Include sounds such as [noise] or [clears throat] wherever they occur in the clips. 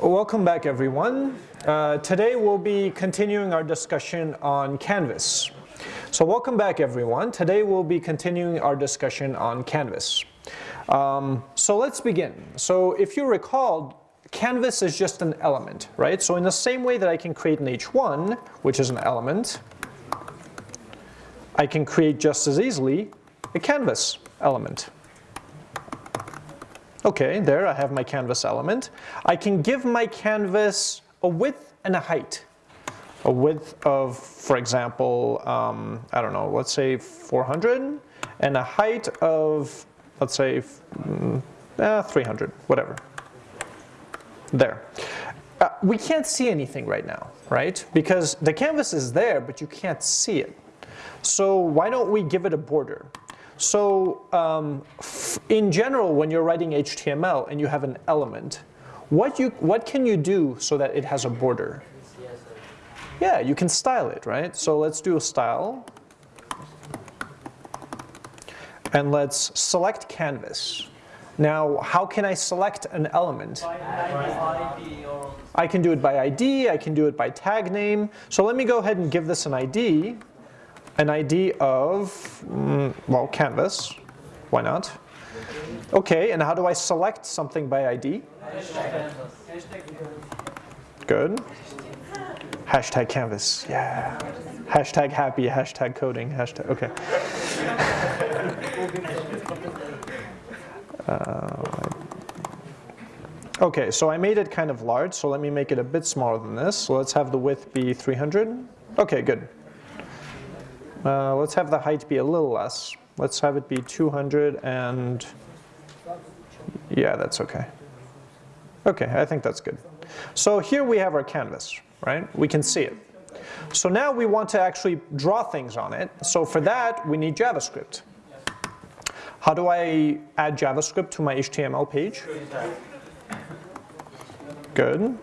Welcome back everyone. Uh, today we'll be continuing our discussion on Canvas. So welcome back everyone. Today we'll be continuing our discussion on Canvas. Um, so let's begin. So if you recall, Canvas is just an element, right? So in the same way that I can create an H1, which is an element, I can create just as easily a Canvas element. Okay, there I have my canvas element. I can give my canvas a width and a height. A width of, for example, um, I don't know, let's say 400, and a height of, let's say, mm, eh, 300, whatever. There. Uh, we can't see anything right now, right? Because the canvas is there, but you can't see it. So why don't we give it a border? So um, in general, when you're writing HTML and you have an element, what, you, what can you do so that it has a border? Yeah, you can style it, right? So let's do a style. And let's select canvas. Now, how can I select an element? I can do it by ID, I can do it by tag name. So let me go ahead and give this an ID an ID of, mm, well, canvas. Why not? Okay, and how do I select something by ID? Good. Hashtag canvas, yeah. Hashtag happy, hashtag coding, hashtag, okay. [laughs] uh, okay, so I made it kind of large, so let me make it a bit smaller than this. So let's have the width be 300. Okay, good. Uh, let's have the height be a little less. Let's have it be 200 and yeah, that's okay. Okay, I think that's good. So here we have our canvas, right? We can see it. So now we want to actually draw things on it. So for that, we need JavaScript. How do I add JavaScript to my HTML page? Good.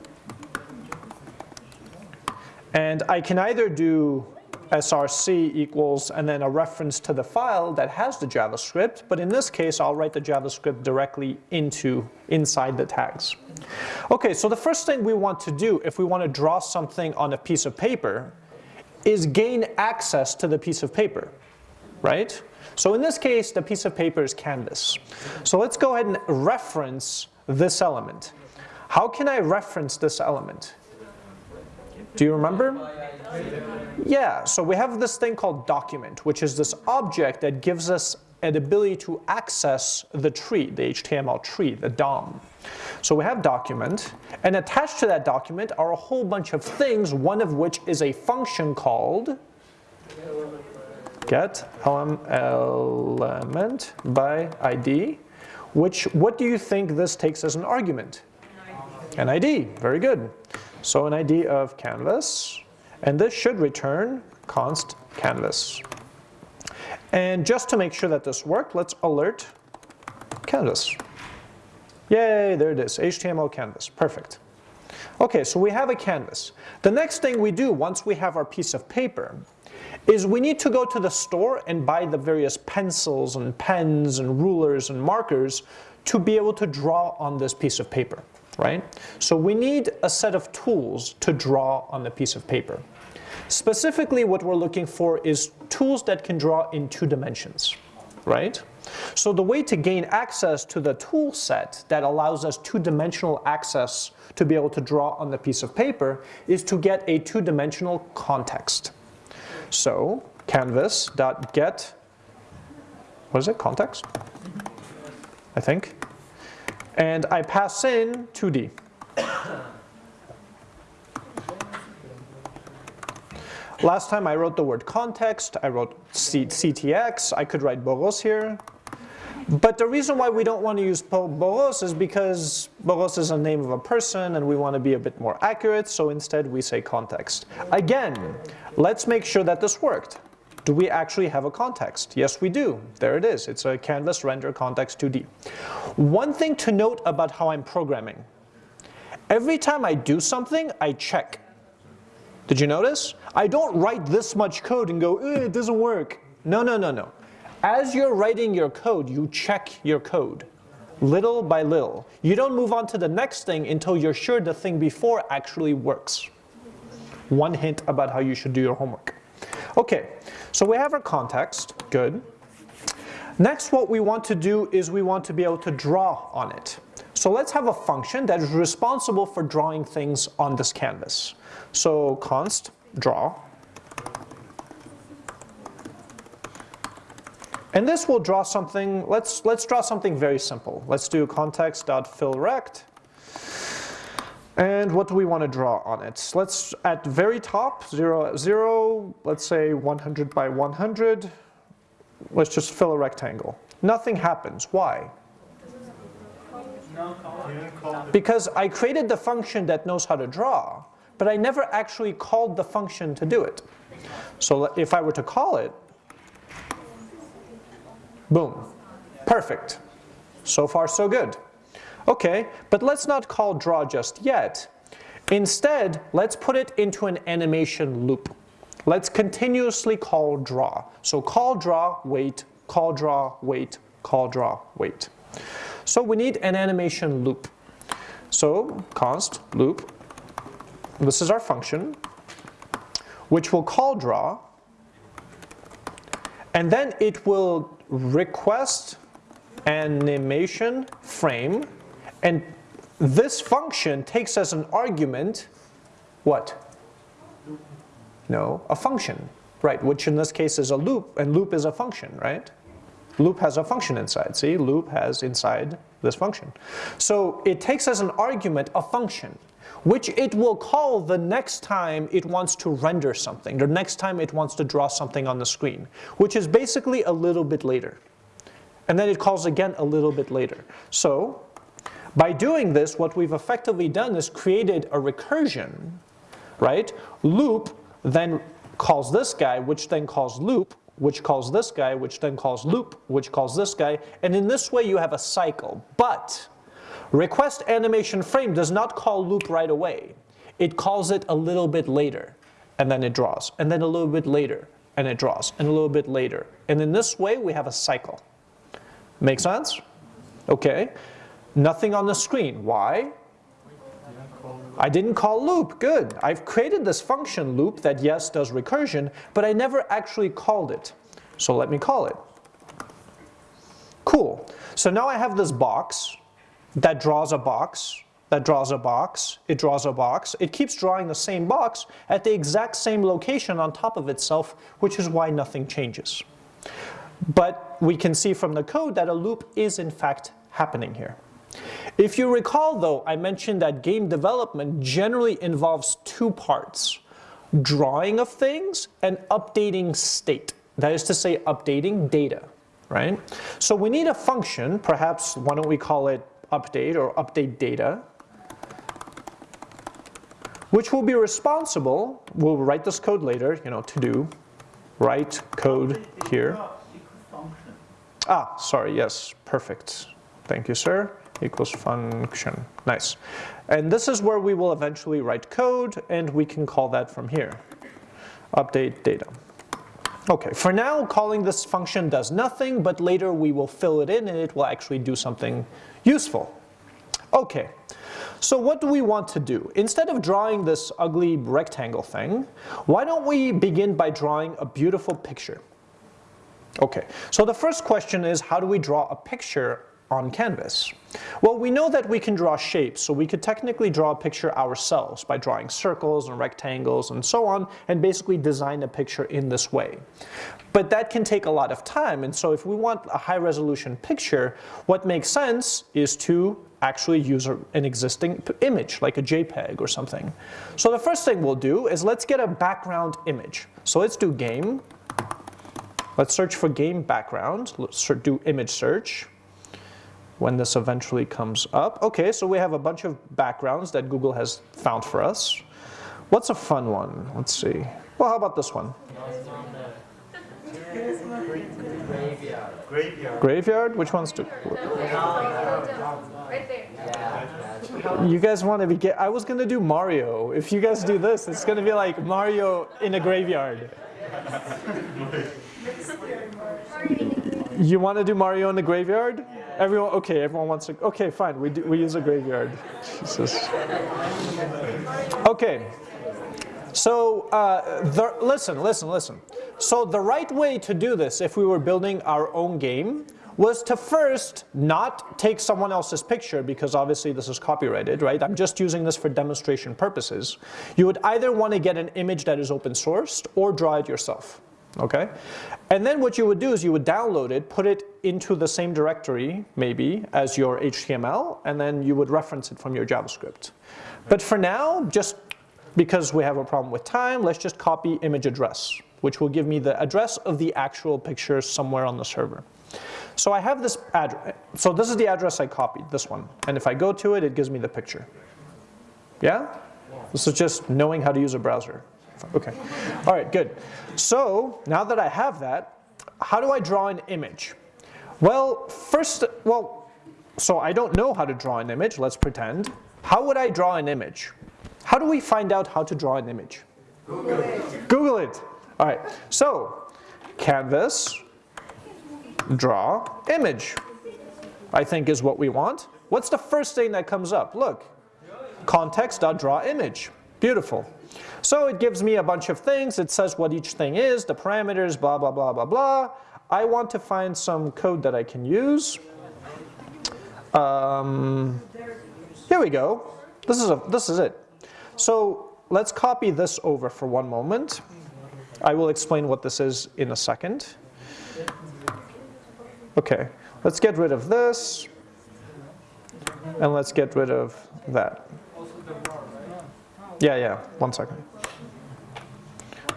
And I can either do src equals and then a reference to the file that has the JavaScript, but in this case I'll write the JavaScript directly into inside the tags. Okay, so the first thing we want to do if we want to draw something on a piece of paper is gain access to the piece of paper, right? So in this case the piece of paper is canvas. So let's go ahead and reference this element. How can I reference this element? Do you remember? Yeah, so we have this thing called document, which is this object that gives us an ability to access the tree, the HTML tree, the DOM. So we have document, and attached to that document are a whole bunch of things, one of which is a function called get element by ID, which, what do you think this takes as an argument? An ID, very good. So an ID of canvas, and this should return const canvas. And just to make sure that this worked, let's alert canvas. Yay, there it is, HTML canvas, perfect. Okay, so we have a canvas. The next thing we do once we have our piece of paper is we need to go to the store and buy the various pencils and pens and rulers and markers to be able to draw on this piece of paper, right? So we need a set of tools to draw on the piece of paper. Specifically, what we're looking for is tools that can draw in two dimensions, right? So the way to gain access to the tool set that allows us two-dimensional access to be able to draw on the piece of paper is to get a two-dimensional context. So canvas.get, what is it, context? I think. And I pass in 2D. Last time I wrote the word context, I wrote CTX, I could write Boros here. But the reason why we don't want to use Boros is because Boros is a name of a person and we want to be a bit more accurate, so instead we say context. Again, let's make sure that this worked. Do we actually have a context? Yes, we do. There it is. It's a canvas render context 2D. One thing to note about how I'm programming. Every time I do something, I check. Did you notice? I don't write this much code and go, eh, it doesn't work. No, no, no, no. As you're writing your code, you check your code. little by little. You don't move on to the next thing until you're sure the thing before actually works. One hint about how you should do your homework. Okay, so we have our context, good. Next what we want to do is we want to be able to draw on it. So let's have a function that is responsible for drawing things on this canvas. So const draw. And this will draw something, let's, let's draw something very simple. Let's do context.fillRect. And what do we want to draw on it? Let's, at very top, 0, 0, let's say 100 by 100. Let's just fill a rectangle. Nothing happens. Why? Because I created the function that knows how to draw, but I never actually called the function to do it. So if I were to call it, boom, perfect. So far so good. Okay, but let's not call draw just yet. Instead, let's put it into an animation loop. Let's continuously call draw. So call draw, wait, call draw, wait, call draw, wait. So we need an animation loop. So const loop, this is our function, which will call draw, and then it will request animation frame and this function takes as an argument what? No, a function, right? Which in this case is a loop, and loop is a function, right? Loop has a function inside. See, loop has inside this function. So it takes as an argument a function, which it will call the next time it wants to render something, the next time it wants to draw something on the screen, which is basically a little bit later. And then it calls again a little bit later. So by doing this, what we've effectively done is created a recursion, right? Loop then calls this guy, which then calls loop, which calls this guy, which then calls loop, which calls this guy, and in this way you have a cycle. But request animation frame does not call loop right away. It calls it a little bit later, and then it draws, and then a little bit later, and it draws, and a little bit later. And in this way we have a cycle. Make sense? Okay. Nothing on the screen. Why? I didn't call loop. Good. I've created this function loop that yes does recursion, but I never actually called it. So let me call it. Cool. So now I have this box that draws a box, that draws a box, it draws a box. It keeps drawing the same box at the exact same location on top of itself, which is why nothing changes. But we can see from the code that a loop is in fact happening here. If you recall though, I mentioned that game development generally involves two parts, drawing of things and updating state. That is to say updating data, right? So we need a function, perhaps why don't we call it update or update data, which will be responsible, we'll write this code later, you know, to do, write code here. Ah, sorry, yes, perfect. Thank you, sir equals function. Nice. And this is where we will eventually write code and we can call that from here. Update data. Okay, for now calling this function does nothing, but later we will fill it in and it will actually do something useful. Okay, so what do we want to do? Instead of drawing this ugly rectangle thing, why don't we begin by drawing a beautiful picture? Okay, so the first question is how do we draw a picture on canvas? Well, we know that we can draw shapes, so we could technically draw a picture ourselves by drawing circles and rectangles and so on, and basically design a picture in this way. But that can take a lot of time, and so if we want a high resolution picture, what makes sense is to actually use an existing image, like a JPEG or something. So the first thing we'll do is let's get a background image. So let's do game. Let's search for game background. Let's do image search when this eventually comes up. Okay, so we have a bunch of backgrounds that Google has found for us. What's a fun one? Let's see. Well, how about this one? Graveyard. Graveyard? Which one's to? Right there. You guys want to be get? I was gonna do Mario. If you guys do this, it's gonna be like Mario in a graveyard. You want to do Mario in the graveyard? Everyone, okay, everyone wants to, okay, fine, we, do, we use a graveyard. Jesus. Okay, so uh, the, listen, listen, listen. So the right way to do this, if we were building our own game, was to first not take someone else's picture because obviously this is copyrighted, right? I'm just using this for demonstration purposes. You would either want to get an image that is open sourced or draw it yourself, okay? And then what you would do is you would download it, put it into the same directory, maybe, as your HTML, and then you would reference it from your JavaScript. But for now, just because we have a problem with time, let's just copy image address, which will give me the address of the actual picture somewhere on the server. So I have this address. So this is the address I copied, this one. And if I go to it, it gives me the picture. Yeah? This is just knowing how to use a browser. Okay. All right, good. So now that I have that, how do I draw an image? Well, first, well, so I don't know how to draw an image, let's pretend. How would I draw an image? How do we find out how to draw an image? Google it. Google it. All right, so canvas, draw image, I think is what we want. What's the first thing that comes up? Look, context.draw image. Beautiful. So it gives me a bunch of things. It says what each thing is, the parameters, blah, blah, blah, blah, blah. I want to find some code that I can use. Um, here we go. This is, a, this is it. So let's copy this over for one moment. I will explain what this is in a second. Okay, let's get rid of this. And let's get rid of that. Yeah, yeah, one second.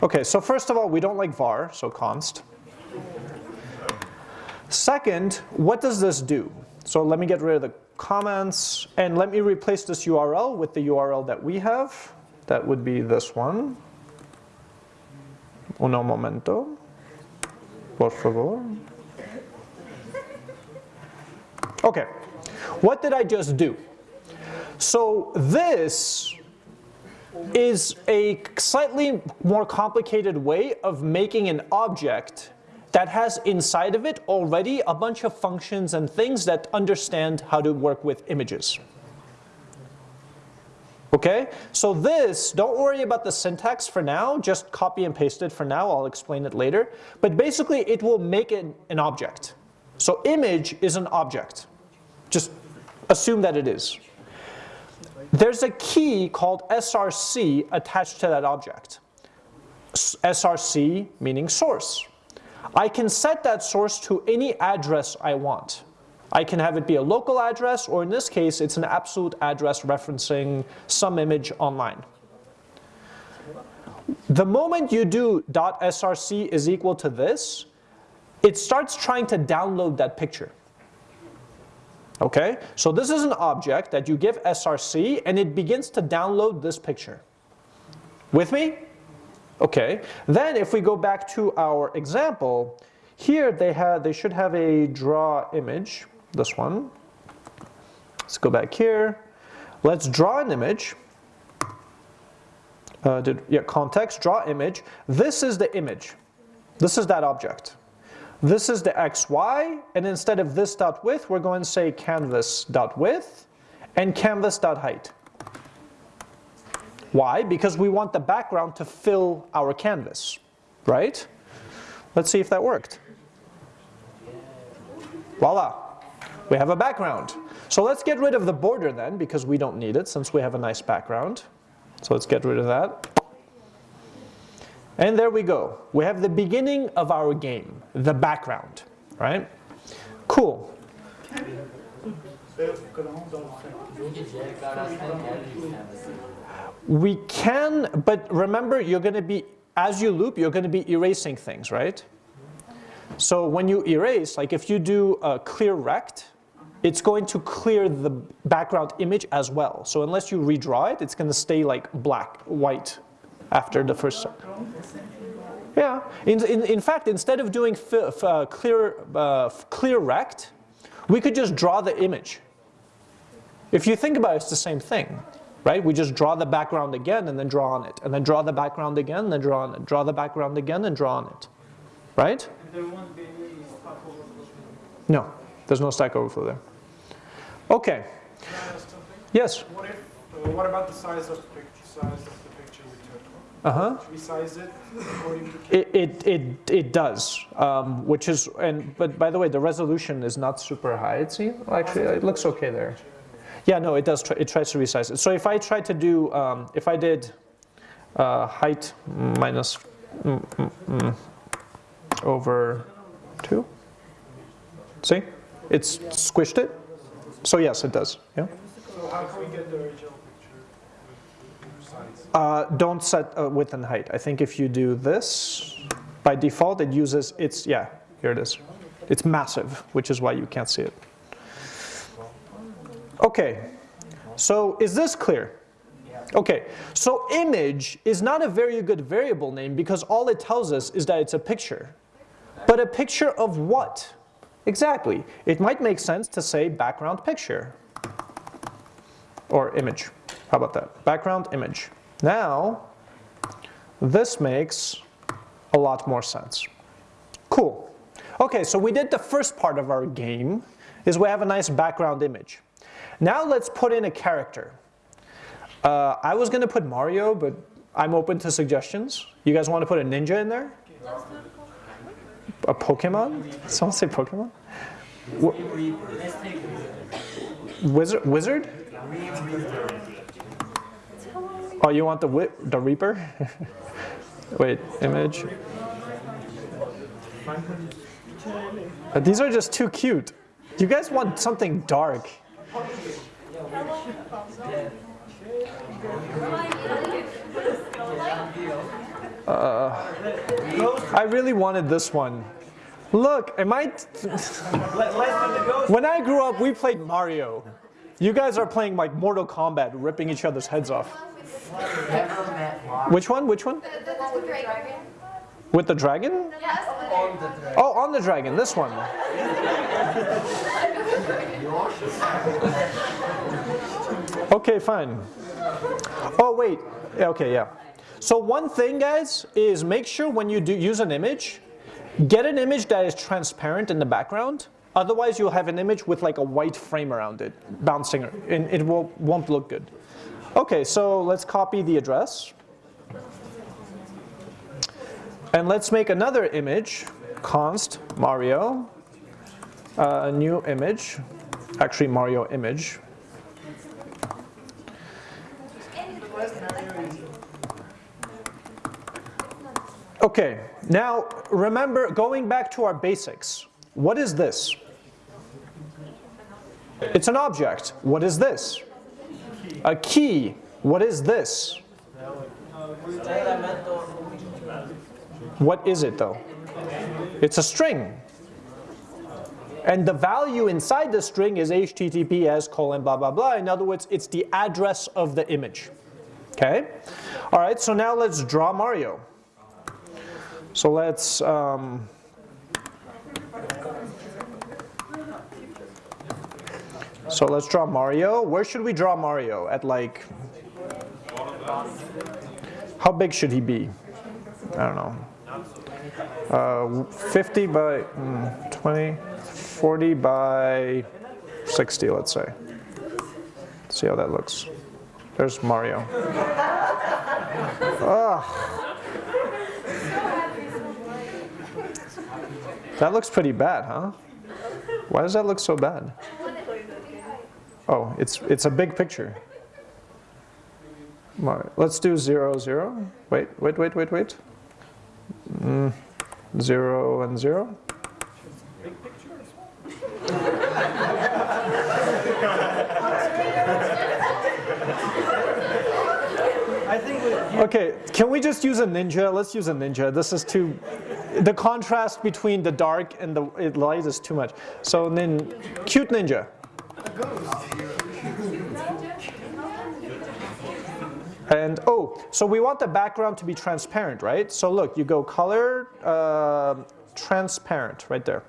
Okay, so first of all, we don't like var, so const. Second, what does this do? So let me get rid of the comments and let me replace this URL with the URL that we have. That would be this one. Uno momento. Por favor. Okay, what did I just do? So this is a slightly more complicated way of making an object that has inside of it already a bunch of functions and things that understand how to work with images. Okay, so this, don't worry about the syntax for now, just copy and paste it for now, I'll explain it later. But basically it will make it an object. So image is an object. Just assume that it is. There's a key called src attached to that object. src meaning source. I can set that source to any address I want. I can have it be a local address, or in this case, it's an absolute address referencing some image online. The moment you do .src is equal to this, it starts trying to download that picture. Okay, so this is an object that you give src and it begins to download this picture. With me? Okay, then if we go back to our example, here they have they should have a draw image, this one. Let's go back here. Let's draw an image. Uh, did, yeah, context, draw image. This is the image. This is that object. This is the xy, and instead of this dot width, we're going to say canvas dot width and canvas dot height. Why? Because we want the background to fill our canvas, right? Let's see if that worked. Voila, we have a background. So let's get rid of the border then, because we don't need it since we have a nice background. So let's get rid of that. And there we go. We have the beginning of our game, the background, right? Cool. We can, but remember you're going to be, as you loop, you're going to be erasing things, right? So when you erase, like if you do a clear rect, it's going to clear the background image as well. So unless you redraw it, it's going to stay like black, white after the first. Yeah, in, in, in fact, instead of doing uh, clear, uh, clear rect, we could just draw the image. If you think about it, it's the same thing, right? We just draw the background again and then draw on it, and then draw the background again and then draw on it, draw the background again and draw on it, right? No. There's no Stack Overflow there. Okay. Yes? What if, uh, what about the size of the picture, size took? Uh-huh. Should we size it according to? It, it, it, it does, um, which is, and but by the way, the resolution is not super high, it seems. Actually, it looks okay there. Yeah, no, it does, try, it tries to resize it. So if I try to do, um, if I did uh, height minus mm, mm, mm, over 2, see? It's squished it. So yes, it does, yeah. So how can we get the original picture with size? Uh, don't set uh, width and height. I think if you do this, by default it uses, it's, yeah, here it is. It's massive, which is why you can't see it. Okay, so is this clear? Okay, so image is not a very good variable name because all it tells us is that it's a picture. But a picture of what? Exactly. It might make sense to say background picture or image. How about that? Background image. Now, this makes a lot more sense. Cool. Okay, so we did the first part of our game, is we have a nice background image. Now let's put in a character. Uh, I was gonna put Mario, but I'm open to suggestions. You guys want to put a ninja in there? A Pokemon? Someone say Pokemon? Wizard? Wizard? Oh, you want the wi the Reaper? [laughs] Wait, image. Uh, these are just too cute. You guys want something dark. Uh, I really wanted this one. Look, am I? [laughs] when I grew up, we played Mario. You guys are playing like Mortal Kombat, ripping each other's heads off. Which one? Which one? The, the, the. With the dragon? Yes. Oh, on the dragon, this one. Okay, fine. Oh, wait. Okay, yeah. So one thing, guys, is make sure when you do use an image, get an image that is transparent in the background. Otherwise, you'll have an image with like a white frame around it, bouncing, and it will, won't look good. Okay, so let's copy the address. And let's make another image, const Mario, uh, a new image, actually Mario image. Okay, now remember, going back to our basics, what is this? It's an object. What is this? A key. What is this? What is it though? It's a string. And the value inside the string is https colon blah blah blah. In other words, it's the address of the image. Okay? All right, so now let's draw Mario. So let's um, So let's draw Mario. Where should we draw Mario? At like, how big should he be? I don't know. Uh, 50 by mm, 20, 40 by 60, let's say. See how that looks. There's Mario. Ah. That looks pretty bad, huh? Why does that look so bad? Oh, it's, it's a big picture. Let's do zero, zero. Wait, wait, wait, wait, wait. Mm, zero and zero. Okay, can we just use a ninja? Let's use a ninja. This is too, the contrast between the dark and the light is too much. So then, cute ninja. And oh, so we want the background to be transparent, right? So look, you go color, uh, transparent, right there.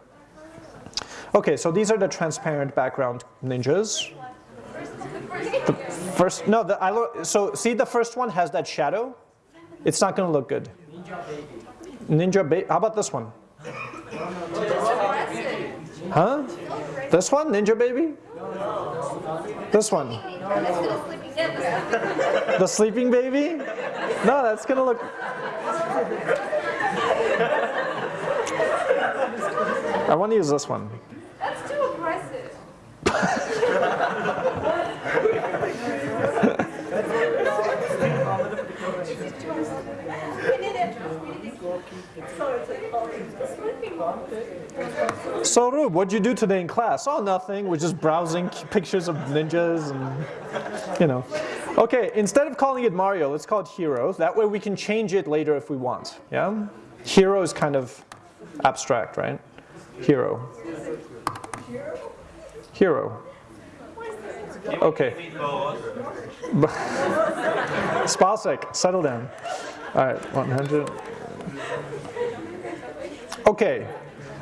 Okay, so these are the transparent background ninjas. The first, no, the, I, so see the first one has that shadow? It's not gonna look good. Ninja Baby, how about this one? Huh? This one, Ninja Baby? This one. The sleeping baby? No, that's gonna look. I want to use this one. That's too aggressive. [laughs] So Rube, what'd you do today in class? Oh, nothing. We're just browsing [laughs] pictures of ninjas and, you know. Okay, instead of calling it Mario, let's call it Hero. That way we can change it later if we want. Yeah? Hero is kind of abstract, right? Hero. Hero. Okay. [laughs] Spasek, settle down. All right, 100. Okay,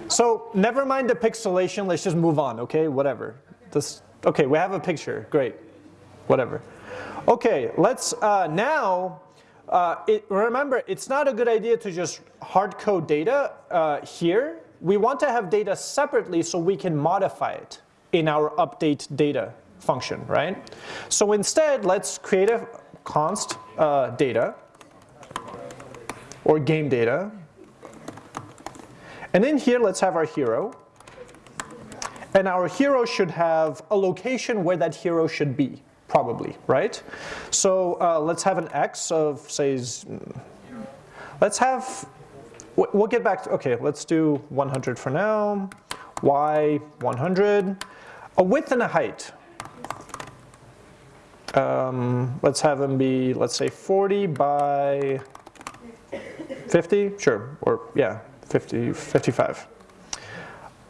so never mind the pixelation, let's just move on, okay, whatever. This, okay, we have a picture, great, whatever. Okay, let's uh, now, uh, it, remember, it's not a good idea to just hard code data uh, here. We want to have data separately so we can modify it in our update data function, right? So instead, let's create a const uh, data or game data. And in here, let's have our hero. And our hero should have a location where that hero should be, probably, right? So uh, let's have an x of, say, let's have, we'll get back to, okay, let's do 100 for now, y 100, a width and a height. Um, let's have them be, let's say 40 by 50, sure, or yeah, 50, 55.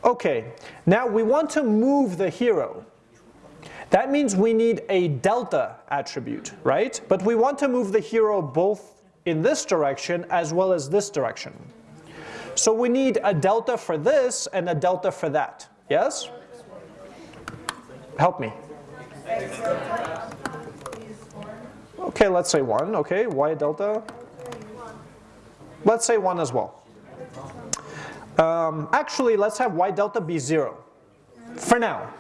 Okay, now we want to move the hero. That means we need a delta attribute, right? But we want to move the hero both in this direction as well as this direction. So we need a delta for this and a delta for that, yes? Help me. Okay, let's say 1, okay, y delta. Let's say 1 as well. Um, actually, let's have y delta be 0 for now.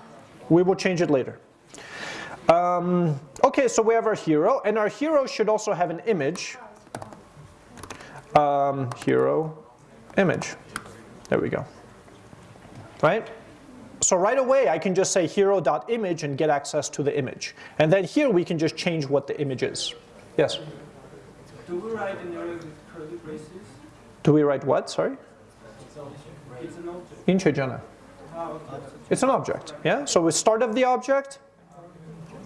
We will change it later. Um, okay, so we have our hero, and our hero should also have an image. Um, hero image. There we go. Right? So right away, I can just say hero.image and get access to the image. And then here we can just change what the image is. Yes? Do we write with curly braces? Do we write what? Sorry? It's an object. Inchejana. Okay. It's an object, yeah? So we start of the object,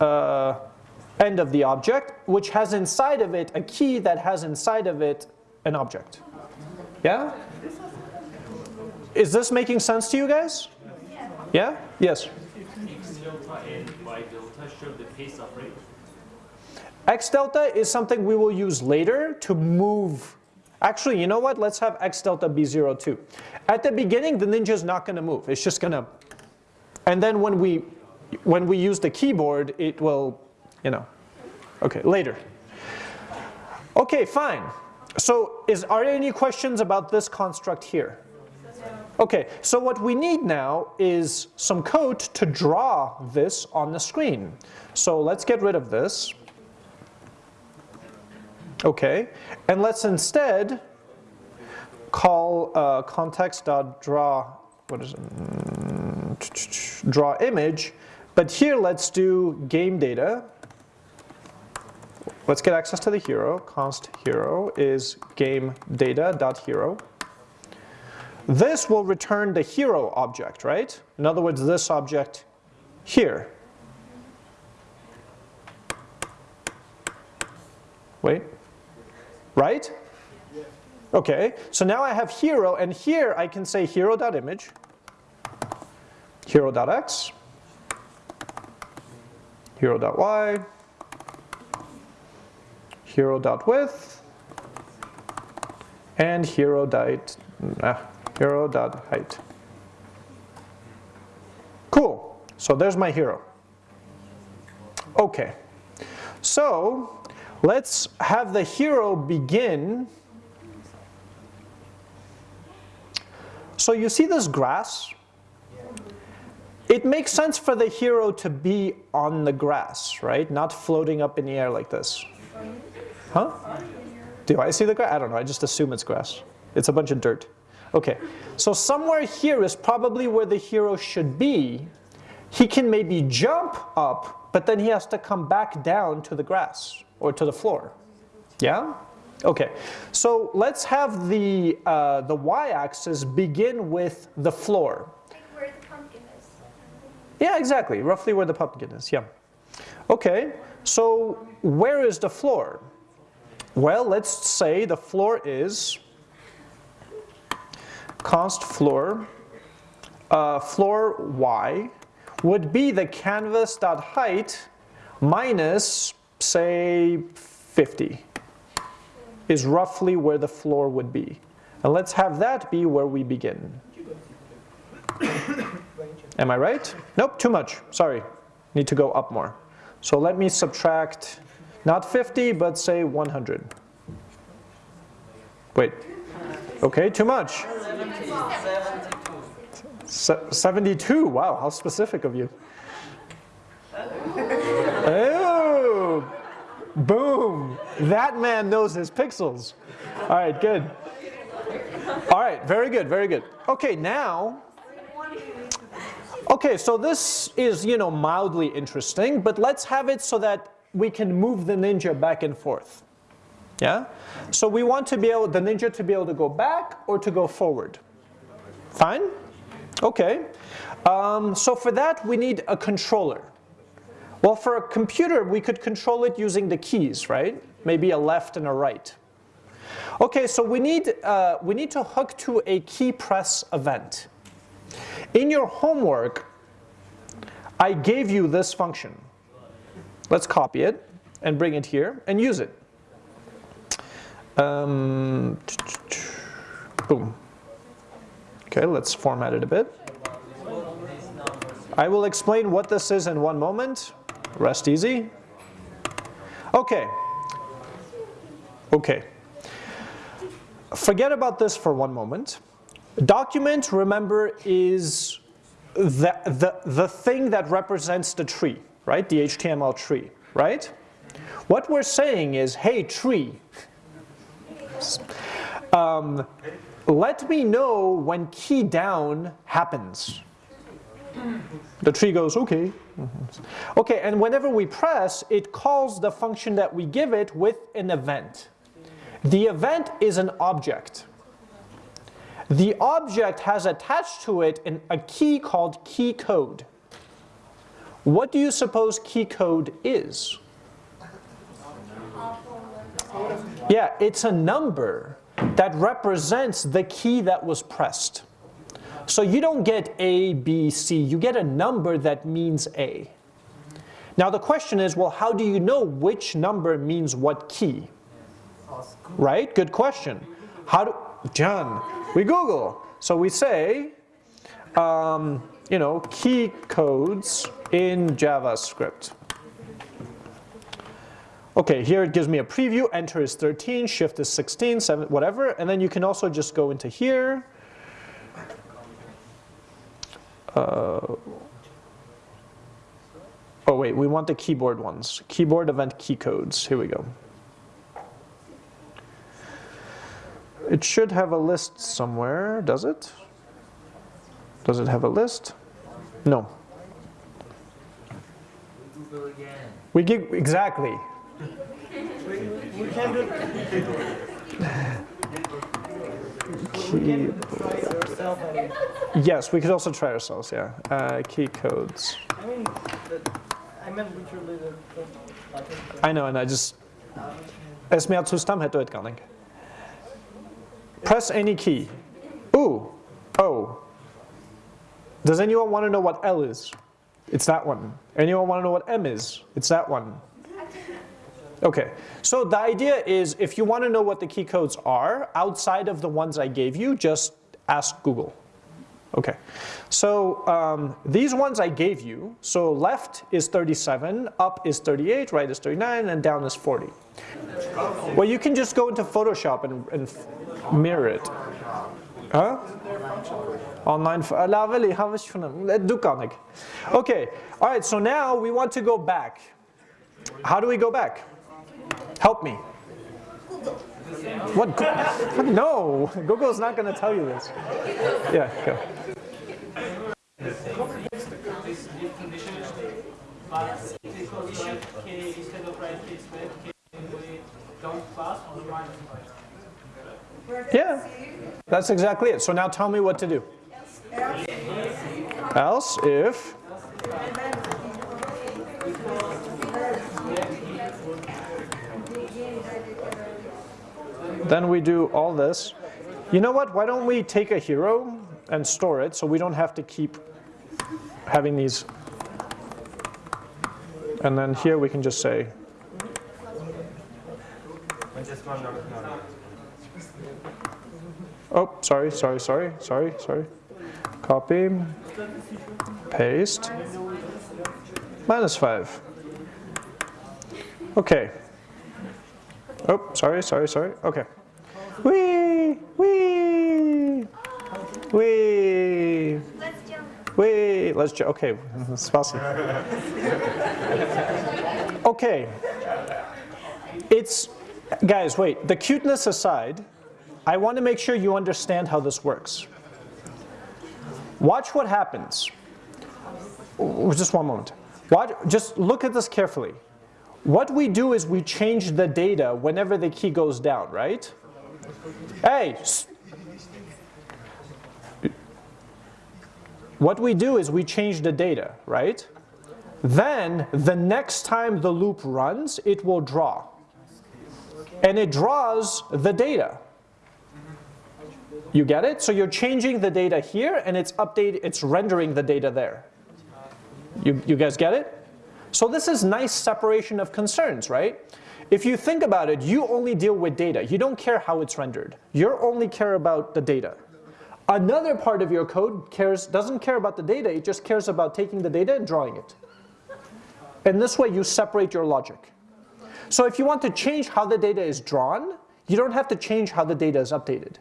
uh, end of the object, which has inside of it a key that has inside of it an object. Yeah? Is this making sense to you guys? Yeah? Yes? X delta and Y delta show the pace of rate. X delta is something we will use later to move. Actually, you know what? Let's have X delta be 0 too. At the beginning, the ninja is not going to move. It's just going to, and then when we, when we use the keyboard, it will, you know, okay, later. Okay, fine. So is, are there any questions about this construct here? Okay, so what we need now is some code to draw this on the screen. So let's get rid of this. Okay, and let's instead call uh, context.draw, what is it? Mm, Draw image, but here let's do game data. Let's get access to the hero. Const hero is game data.hero. This will return the hero object, right? In other words, this object here. Wait, right? Okay, so now I have hero, and here I can say hero.image, hero.x, hero.y, hero.width, and hero.height. Ah, hero.height. Cool, so there's my hero. Okay, so let's have the hero begin. So you see this grass? it makes sense for the hero to be on the grass, right? Not floating up in the air like this. Huh? Do I see the grass? I don't know, I just assume it's grass. It's a bunch of dirt. Okay, so somewhere here is probably where the hero should be. He can maybe jump up, but then he has to come back down to the grass or to the floor. Yeah? Okay, so let's have the, uh, the y-axis begin with the floor. Like where the pumpkin is. Yeah, exactly, roughly where the pumpkin is, yeah. Okay, so where is the floor? Well, let's say the floor is const floor, uh, floor y would be the canvas dot height minus, say, 50 is roughly where the floor would be. And let's have that be where we begin. [coughs] Am I right? Nope, too much. Sorry. Need to go up more. So let me subtract not 50, but say 100. Wait. Okay, too much. Se- 72. Wow, how specific of you. Boom. That man knows his pixels. All right, good. All right, very good, very good. Okay, now Okay, so this is, you know, mildly interesting, but let's have it so that we can move the ninja back and forth. Yeah? So we want to be able, the ninja to be able to go back or to go forward. Fine? Okay. Um, so for that we need a controller. Well, for a computer we could control it using the keys, right? Maybe a left and a right. Okay, so we need, uh, we need to hook to a key press event. In your homework, I gave you this function. Let's copy it and bring it here and use it. Um, boom. Okay, let's format it a bit. I will explain what this is in one moment. Rest easy. Okay. Okay. Forget about this for one moment. Document, remember, is the, the, the thing that represents the tree, right? The HTML tree, right? What we're saying is, hey tree, um, let me know when key down happens. The tree goes, okay. Mm-hmm. Okay, and whenever we press, it calls the function that we give it with an event. The event is an object. The object has attached to it an, a key called key code. What do you suppose key code is? Yeah, it's a number that represents the key that was pressed. So you don't get A, B, C, you get a number that means A. Now the question is, well, how do you know which number means what key? Right? Good question. How do, John, we Google. So we say, um, you know, key codes in JavaScript. Okay, here it gives me a preview, enter is 13, shift is 16, 7, whatever, and then you can also just go into here. Uh, oh wait, we want the keyboard ones. Keyboard event key codes, here we go. It should have a list somewhere, does it? Does it have a list? No. We give, exactly. We can try ourselves and, Yes, we could also try ourselves, yeah. Uh, key codes. I mean, the, I meant literally the, the. I know, and I just... Es mer zu stam heter ett garning. Press any key. Ooh, O. Does anyone want to know what L is? It's that one. Anyone want to know what M is? It's that one. Okay, so the idea is if you want to know what the key codes are, outside of the ones I gave you, just ask Google. Okay, so um, these ones I gave you, so left is 37, up is 38, right is 39, and down is 40. Well, you can just go into Photoshop and, and mirror it. Huh? Online, du. Okay, all right, so now we want to go back. How do we go back? Help me. What? [laughs] No, Google's not going to tell you this. Yeah, go. Yeah, that's exactly it. So now tell me what to do. Else if then we do all this. You know what? Why don't we take a hero and store it so we don't have to keep having these. And then here we can just say Oh, sorry, sorry, sorry, sorry, sorry. Copy, paste, minus 5. Okay. Oh, sorry, sorry, sorry. Okay. Wee, wee, wee, Let's jump. wee. Let's ju- okay, spasi. Okay. It's, guys, wait, the cuteness aside, I want to make sure you understand how this works. Watch what happens. Just one moment. Watch, just look at this carefully. What we do is we change the data whenever the key goes down, right? Hey! What we do is we change the data, right? Then the next time the loop runs, it will draw. And it draws the data. You get it? So you're changing the data here and it's update it's rendering the data there. You, you guys get it? So this is nice separation of concerns, right? If you think about it, you only deal with data. You don't care how it's rendered. You only care about the data. Another part of your code cares doesn't care about the data, it just cares about taking the data and drawing it. And this way you separate your logic. So if you want to change how the data is drawn, you don't have to change how the data is updated.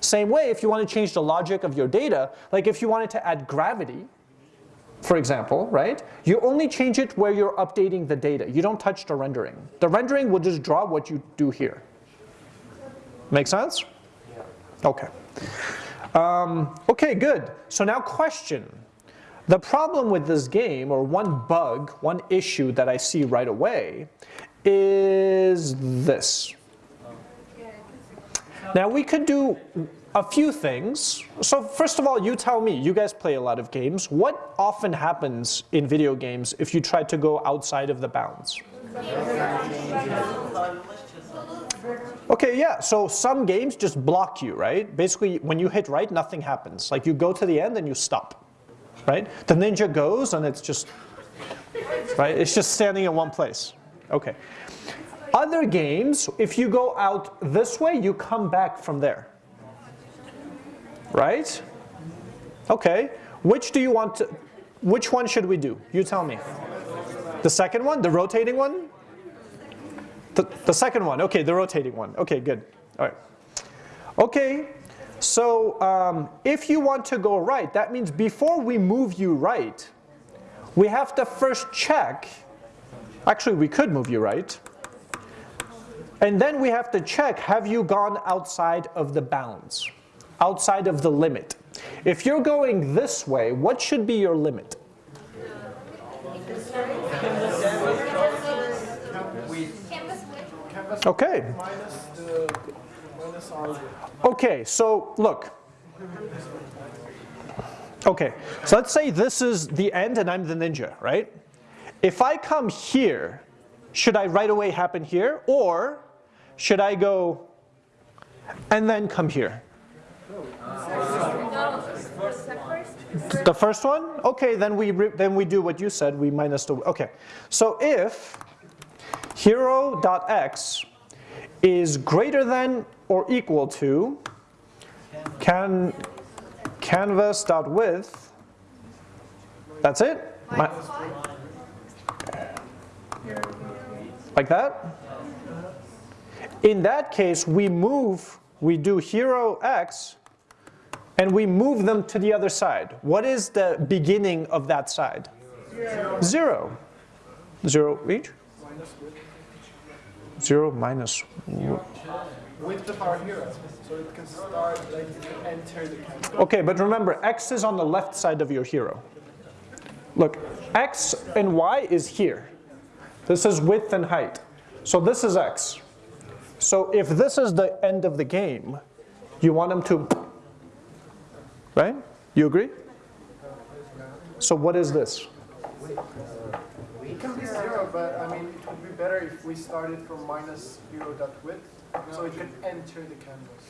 Same way, if you want to change the logic of your data, like if you wanted to add gravity, for example, right? You only change it where you're updating the data. You don't touch the rendering. The rendering will just draw what you do here. Make sense? Okay. Um, okay, good. So now question. The problem with this game, or one bug, one issue that I see right away, is this. Now we could do a few things. So first of all, you tell me, you guys play a lot of games. What often happens in video games if you try to go outside of the bounds? Okay, yeah, so some games just block you, right? Basically, when you hit right, nothing happens. Like you go to the end and you stop, right? The ninja goes and it's just, right? It's just standing in one place. Okay. Other games, if you go out this way, you come back from there. Right? Okay. Which do you want to, which one should we do? You tell me. The second one, the rotating one? The, the second one, okay, the rotating one. Okay, good. All right. Okay, so um, if you want to go right, that means before we move you right, we have to first check. Actually, we could move you right. And then we have to check, have you gone outside of the bounds? Outside of the limit. If you're going this way, what should be your limit? Okay. Okay, so look. Okay, so let's say this is the end and I'm the ninja, right? If I come here, should I right away happen here? Or should I go and then come here? Uh, the first one? Okay, then we, then we do what you said, we minus the, okay. So if hero.x is greater than or equal to can canvas.width, that's it? Five. Like that? In that case, we move, we do hero x and we move them to the other side. What is the beginning of that side? Zero. Zero each? Zero minus, Width of our hero, so it can start like enter the okay, but remember, x is on the left side of your hero. Look, x and y is here. This is width and height. So this is x. So if this is the end of the game, you want them to, right? You agree? So what is this? It can be zero, but I mean, it would be better if we started from zero dot width, so it can enter the canvas.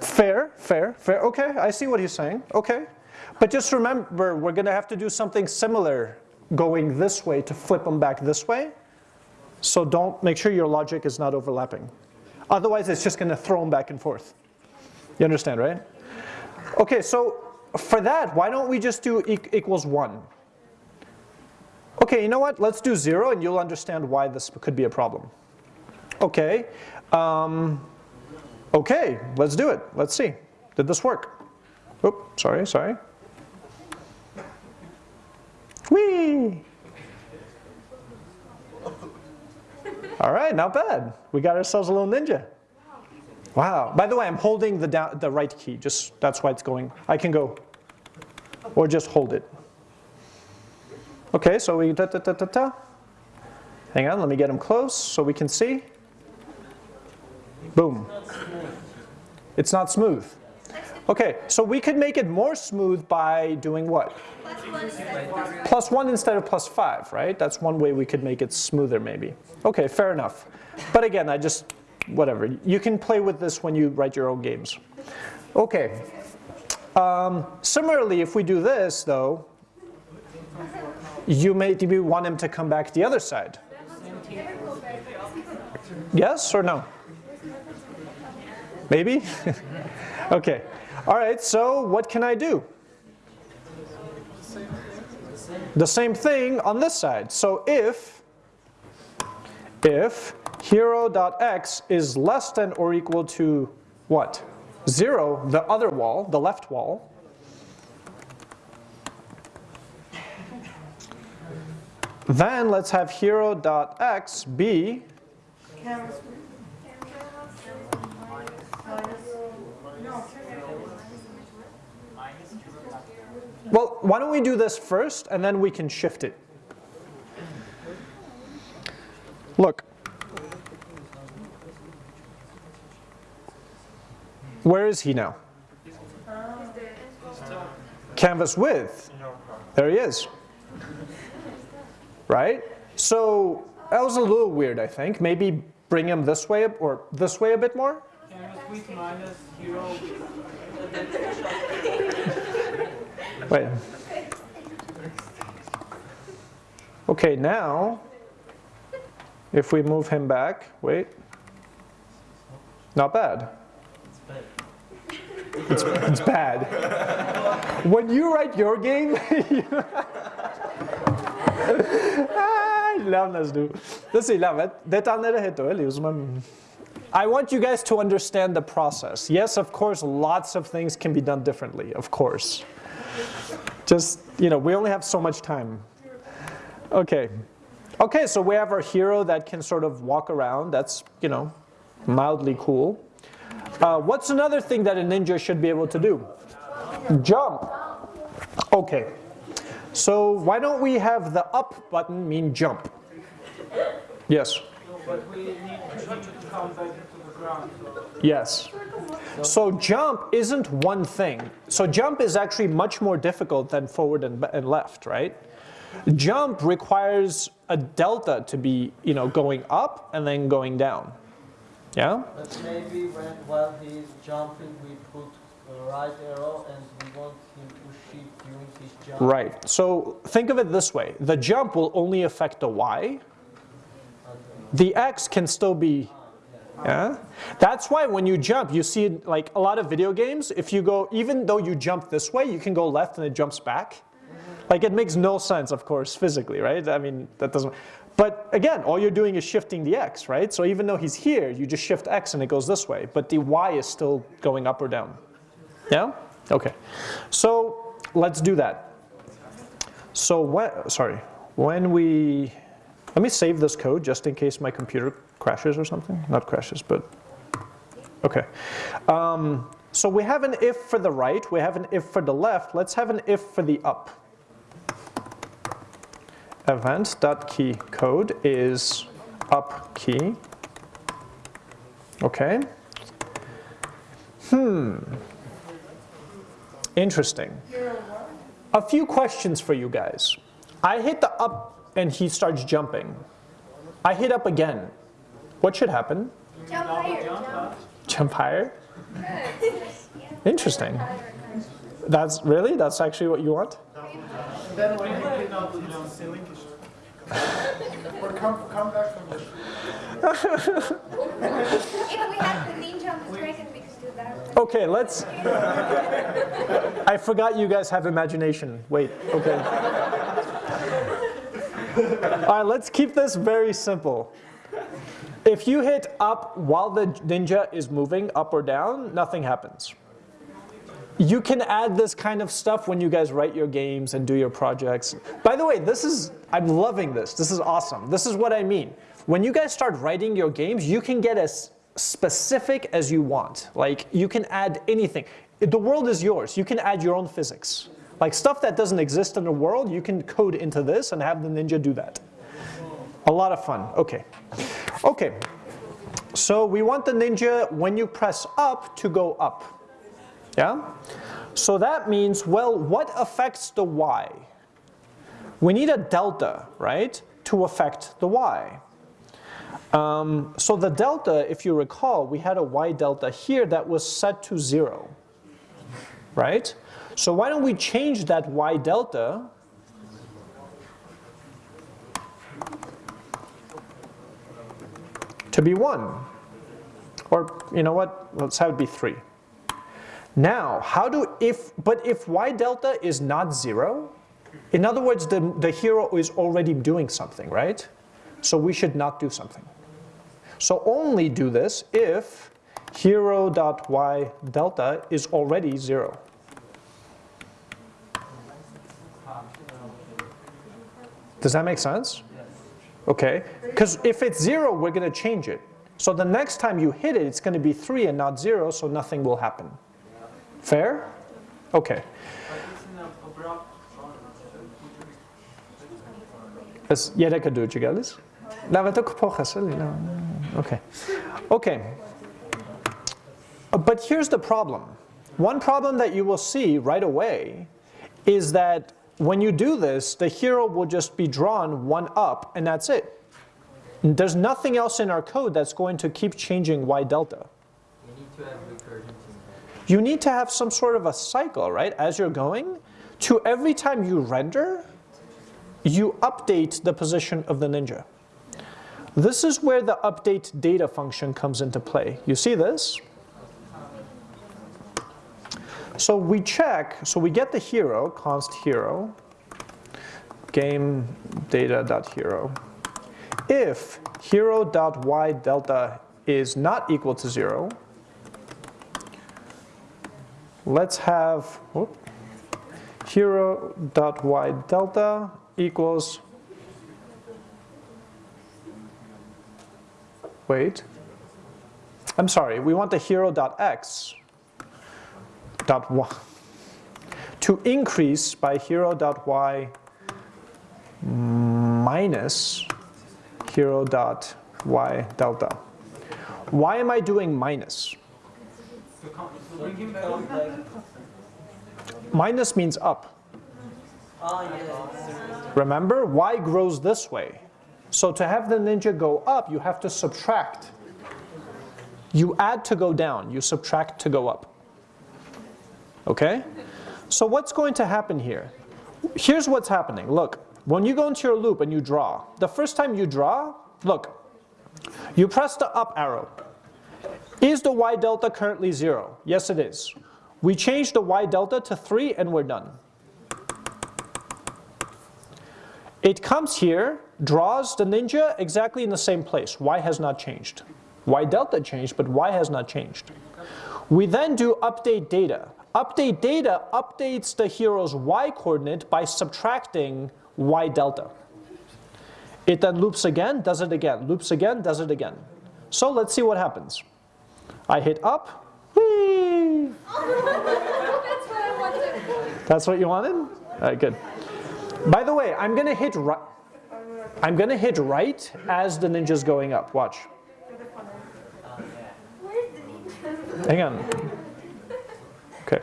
Fair, fair, fair. Okay, I see what he's saying. Okay. But just remember, we're going to have to do something similar going this way to flip them back this way. So don't, make sure your logic is not overlapping. Otherwise, it's just going to throw them back and forth. You understand, right? Okay, so for that, why don't we just do e equals 1? Okay, you know what? Let's do 0 and you'll understand why this could be a problem. Okay. Um, Okay, let's do it. Let's see. Did this work? Oop, sorry, sorry. Whee! All right, not bad. We got ourselves a little ninja. Wow. By the way, I'm holding the, down, the right key. Just that's why it's going. I can go, or just hold it. Okay, so we da da da da da. Hang on, let me get him close so we can see. Boom. It's not smooth. Okay, so we could make it more smooth by doing what? Plus one instead of plus one. Plus 1 instead of plus 5, right? That's one way we could make it smoother maybe. Okay, fair enough. But again, I just, whatever. You can play with this when you write your own games. Okay. Um, similarly, if we do this though, you maybe want him to come back the other side. Yes or no? Maybe? [laughs] okay. All right, so what can I do? The same thing on this side. So if, if hero.x is less than or equal to what? Zero, the other wall, the left wall, then let's have hero.x be Well, why don't we do this first and then we can shift it. Look. Where is he now? Canvas width. There he is. Right? So that was a little weird, I think. Maybe bring him this way or this way a bit more? Wait. Okay, now, if we move him back, wait. Not bad. It's, it's bad. When you write your game, [laughs] I want you guys to understand the process. Yes, of course, lots of things can be done differently, of course. Just, you know, we only have so much time. Okay. Okay, so we have our hero that can sort of walk around. That's, you know, mildly cool. Uh, what's another thing that a ninja should be able to do? Jump. Okay. So why don't we have the up button mean jump? Yes. Yes. So jump isn't one thing. So jump is actually much more difficult than forward and, and left, right? Jump requires a delta to be, you know, going up and then going down. Yeah? But maybe when while he's jumping, we put a right arrow and we want him to shift during his jump. Right. So think of it this way. The jump will only affect the y. The x can still be yeah? That's why when you jump, you see like a lot of video games, if you go, even though you jump this way, you can go left and it jumps back. Like it makes no sense, of course, physically, right? I mean, that doesn't, but again, all you're doing is shifting the x, right? So even though he's here, you just shift x and it goes this way, but the y is still going up or down. Yeah? Okay, so let's do that. So when, sorry, when we, let me save this code just in case my computer crashes or something. Not crashes, but, okay. Um, so we have an if for the right, we have an if for the left. Let's have an if for the up. Event.key code is up key. Okay. Hmm. Interesting. A few questions for you guys. I hit the up and he starts jumping. I hit up again. What should happen? Jump higher, jump. Jump higher? Interesting. That's really? That's actually what you want? Then when you hit out, you know, ceiling, or come, come back from the If we had the ninja on the dragon, we could do that. Okay, let's. I forgot you guys have imagination. Wait, okay. All right, let's keep this very simple. If you hit up while the ninja is moving up or down, nothing happens. You can add this kind of stuff when you guys write your games and do your projects. By the way, this is, I'm loving this. This is awesome. This is what I mean. When you guys start writing your games, you can get as specific as you want. Like you can add anything. The world is yours. You can add your own physics. Like stuff that doesn't exist in the world, you can code into this and have the ninja do that. A lot of fun. Okay. Okay. So we want the ninja when you press up to go up. Yeah? So that means, well, what affects the y? We need a delta, right, to affect the y. Um, so the delta, if you recall, we had a y delta here that was set to zero, right? So why don't we change that y delta to be one? Or, you know what, let's have it be three. Now, how do, if, but if y delta is not zero, in other words, the, the hero is already doing something, right? So we should not do something. So only do this if hero.y delta is already zero. Does that make sense? Okay, because if it's zero, we're going to change it. So the next time you hit it, it's going to be three and not zero, so nothing will happen. Fair? Okay. Is Jereka Dujagalis? Nawet ook pochasili. Okay. Okay. Uh, But here's the problem. One problem that you will see right away is that when you do this, the hero will just be drawn one up and that's it. There's nothing else in our code that's going to keep changing y delta. You need to have recursion You need to have some sort of a cycle, right, as you're going, to every time you render, you update the position of the ninja. This is where the update data function comes into play. You see this? So we check, so we get the hero, const hero, game data.hero. If hero.y delta is not equal to zero, let's have hero.y delta equals, wait, I'm sorry, we want the hero.x dot x dot y to increase by hero.y minus hero.y delta. Why am I doing minus? Minus means up. Ah. Remember, y grows this way. So to have the ninja go up, you have to subtract. You add to go down, you subtract to go up. Okay? So what's going to happen here? Here's what's happening. Look, when you go into your loop and you draw, the first time you draw, look, you press the up arrow. Is the y delta currently zero? Yes, it is. We change the y delta to three and we're done. It comes here, draws the ninja exactly in the same place. Y has not changed. Y delta changed, but Y has not changed. We then do update data. update data updates the hero's y coordinate by subtracting y delta. It then loops again, does it again, loops again, does it again. So let's see what happens. I hit up, whee! That's what I wanted. That's what you wanted? All right, good. By the way, I'm gonna hit right. I'm gonna hit right as the ninja's going up. Watch. Where's the ninja? Hang on. Okay.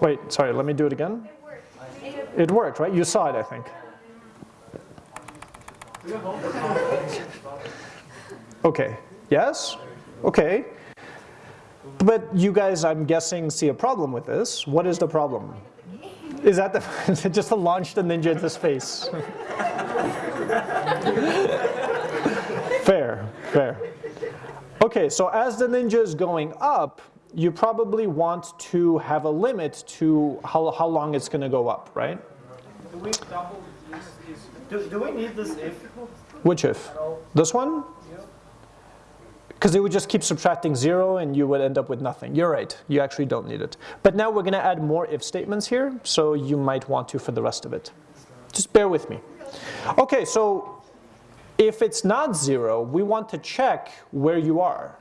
Wait, sorry, let me do it again. It worked, right? You saw it, I think. Okay, yes? Okay. But you guys, I'm guessing, see a problem with this. What is the problem? Is that the, [laughs] just to launch the ninja into space? [laughs] fair, fair. Okay, so as the ninja is going up, you probably want to have a limit to how, how long it's going to go up, right? Do we double? Is, Do, do we need this if? Which if? This one? Because it would just keep subtracting zero and you would end up with nothing. You're right, you actually don't need it. But now we're going to add more if statements here, so you might want to for the rest of it. Just bear with me. Okay, so if it's not zero, we want to check where you are.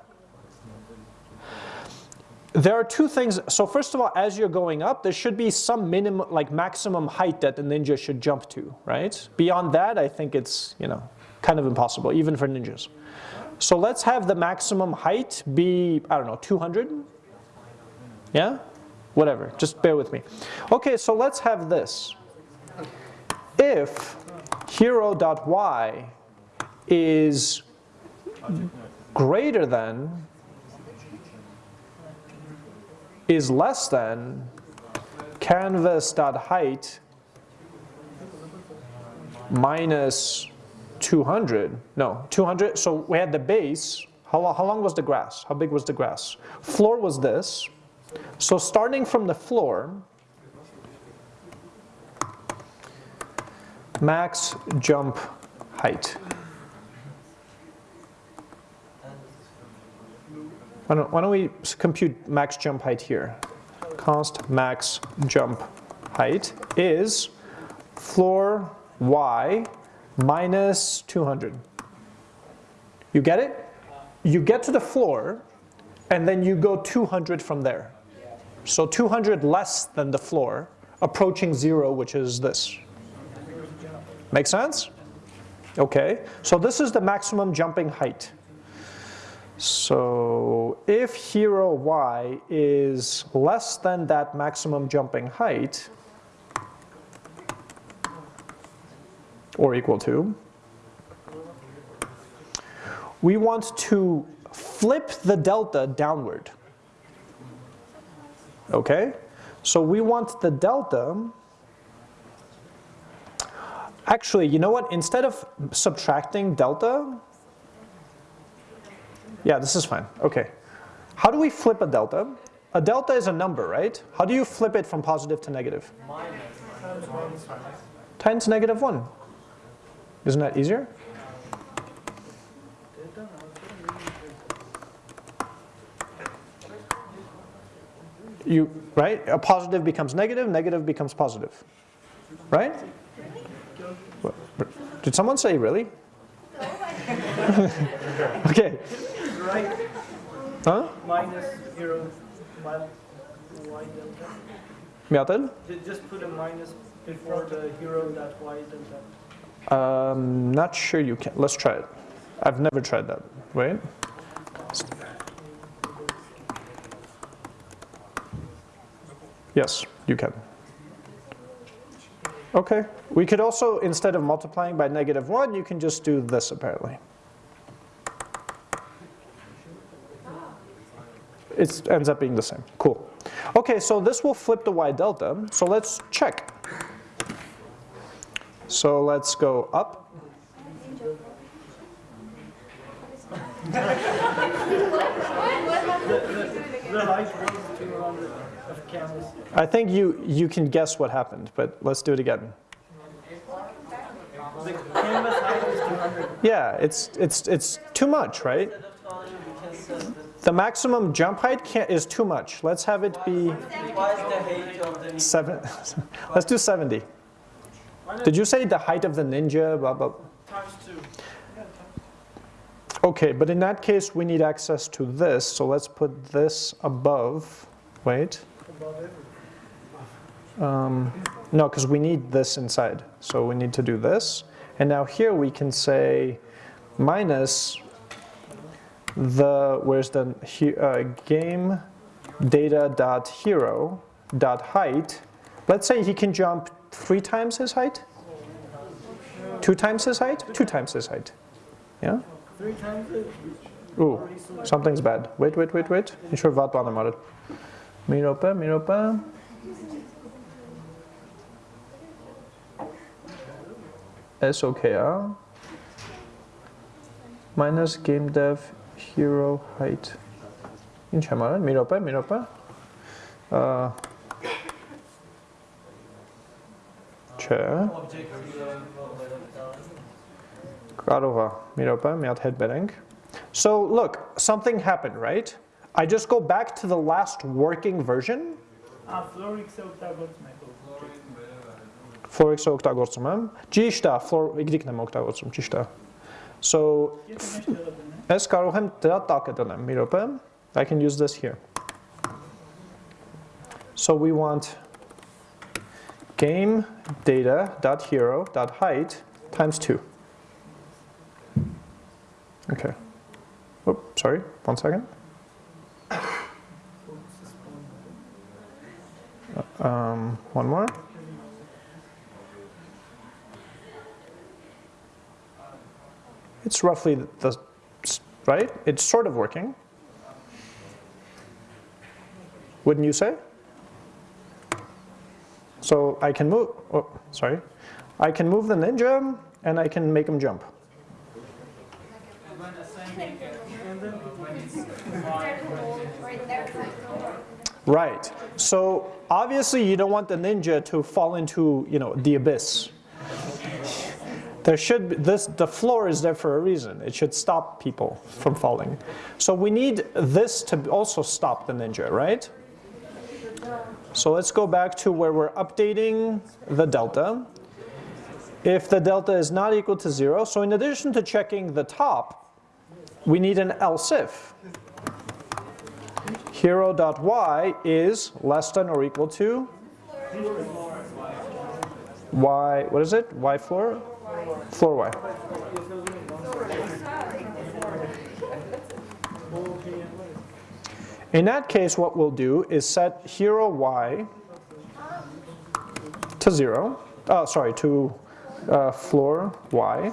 There are two things. So first of all, as you're going up, there should be some minimum, like maximum height that the ninja should jump to, right? Beyond that, I think it's, you know, kind of impossible, even for ninjas. So let's have the maximum height be, I don't know, 200? Yeah? Whatever, just bear with me. Okay, so let's have this. If hero.y is greater than is less than canvas.height minus 200. No, 200. So we had the base. How, lo- how long was the grass? How big was the grass? Floor was this. So starting from the floor, max jump height. Why don't, why don't we compute max jump height here? Const max jump height is floor y minus 200. You get it? You get to the floor and then you go 200 from there. So 200 less than the floor, approaching zero, which is this. Make sense? Okay, so this is the maximum jumping height. So if hero y is less than that maximum jumping height, or equal to, we want to flip the delta downward. Okay? So we want the delta, actually, you know what? Instead of subtracting delta, yeah, this is fine. Okay. How do we flip a delta? A delta is a number, right? How do you flip it from positive to negative? Times negative 1. Isn't that easier? You, right? A positive becomes negative, negative becomes positive. Right? Did someone say really? [laughs] okay. right Huh? minus hero y, y delta. Just put a minus before the hero that y delta. Um, not sure you can. Let's try it. I've never tried that. Wait. Yes, you can. Okay. We could also, instead of multiplying by negative 1, you can just do this apparently. It ends up being the same. Cool. Okay, so this will flip the y delta. So let's check. So let's go up. The height was 200 of canvas. I think you, you can guess what happened, but let's do it again. The canvas height is 200. Yeah, it's, it's, it's too much, right? Instead of 200, we can set the maximum jump height can't, is too much. Let's have it be Why is the height of the ninja? seven. [laughs] Let's do 70. Did you say the height of the ninja? Blah, blah. Times two. Okay, but in that case, we need access to this. So let's put this above. Wait. Um, no, because we need this inside. So we need to do this. And now here we can say minus the, where's the he- uh, game data dot hero dot height. Let's say he can jump three times his height? Two times his height? Two times his height. Yeah? Three times it? Ooh, something's bad. Wait, wait, wait, wait. You andra Mer uppe, mer uppe. SOKR. Minus game dev hero height. In mer uppe. Uh, chair. Object zero Karova, mer uppe med att headbetting. So look, something happened, right? I just go back to the last working version. A Florix se octagodzme. Florix օգտագործում եմ։ Ճիշտ է, Flor Y-ն եմ օգտագործում, ճիշտ է։ So, Եթե մեջ դրել եմ, ես կարող եմ դրա տակը դնեմ, մի րոպե։ I can use this here. So we want game data dot hero dot height times 2. Okay. Oh, sorry, one second. Um, one more. It's roughly the, right? It's sort of working. Wouldn't you say? So I can move, oh, sorry. I can move the ninja and I can make him jump. Right So obviously you don't want the ninja to fall into, you know, the abyss. There should be, this the floor is there for a reason. It should stop people from falling. So we need this to also stop the ninja, right? So let's go back to where we're updating the delta. If the delta is not equal to zero, so in addition to checking the top, we need an else if hero.y is less than or equal to y, what is it? Y floor? Floor y. In that case, what we'll do is set hero y to 0, oh, sorry, to uh, floor y.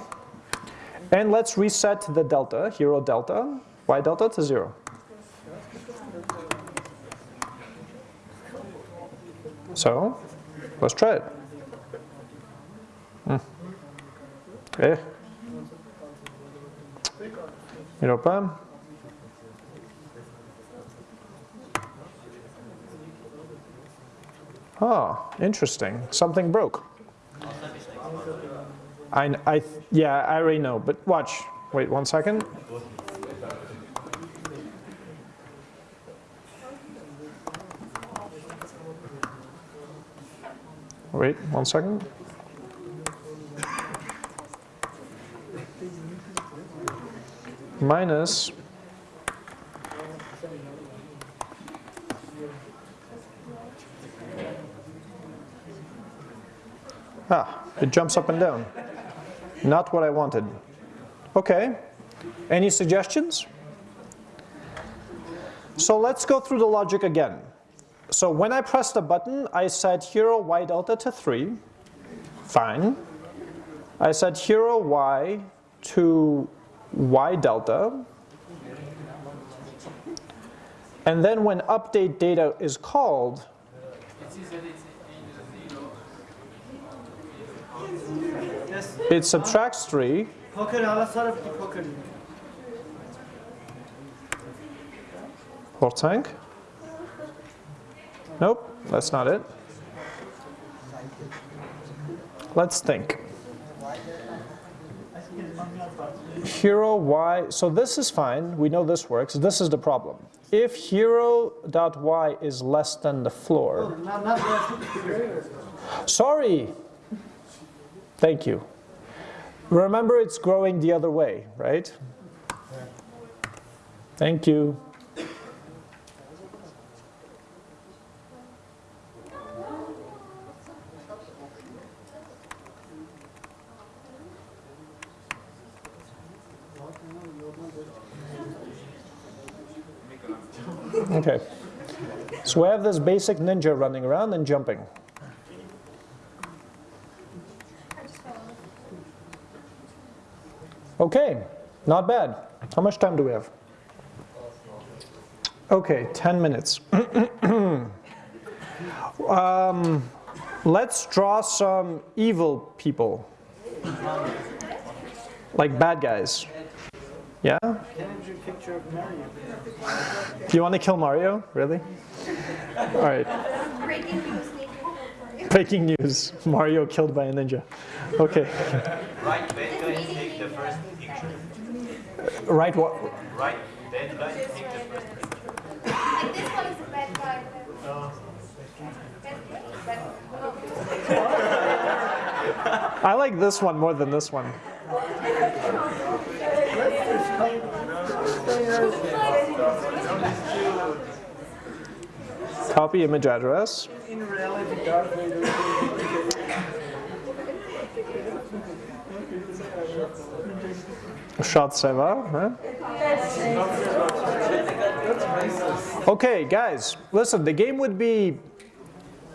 And let's reset the delta, hero delta, y delta to 0. So, let's try it. Hmm. Eh. Europa. Ah, interesting. Something broke. I, I, yeah, I already know, but watch. Wait one second. Wait one second. Minus Ah, it jumps up and down. Not what I wanted. Okay, any suggestions? So let's go through the logic again. So when I press the button, I set hero y delta to 3. Fine. I set hero y to y delta. And then when update data is called, it subtracts 3. Or tank? Nope, that's not it. Let's think. Hero y, so this is fine, we know this works, this is the problem. If hero.y is less than the floor. Sorry, thank you. Remember it's growing the other way, right? Thank you. Okay. So we have this basic ninja running around and jumping. Okay, not bad. How much time do we have? Okay, 10 minutes. [clears throat] um, let's draw some evil people. Like bad guys. Yeah? Do a picture of Mario? Do you want to kill Mario? Really? All right. Breaking news, need to for you. Breaking news. Mario killed by a ninja. Okay. Right bad guy take the first picture. Right what? Right bad guy take the first picture. Like this one is a bad guy. Bad I like this one more than this one. Copy image address. In reality, Darth Vader. Shot Seva. Huh? Okay, guys, listen, the game would be